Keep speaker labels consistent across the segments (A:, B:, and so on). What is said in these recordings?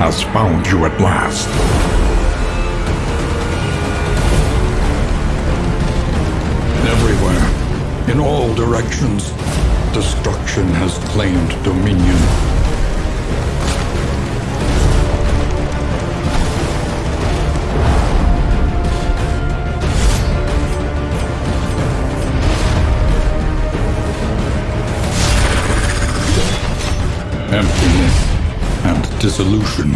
A: has found you at last. Everywhere, in all directions, destruction has claimed dominion. Emptiness dissolution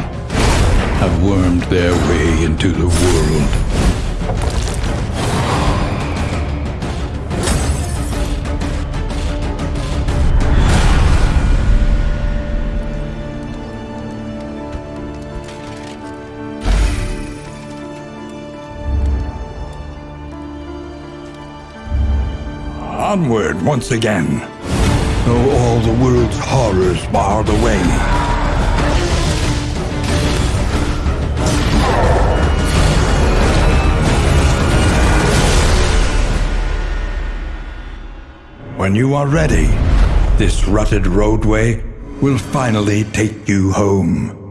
A: have wormed their way into the world. Onward once again, though all the world's horrors bar the way. When you are ready, this rutted roadway will finally take you home.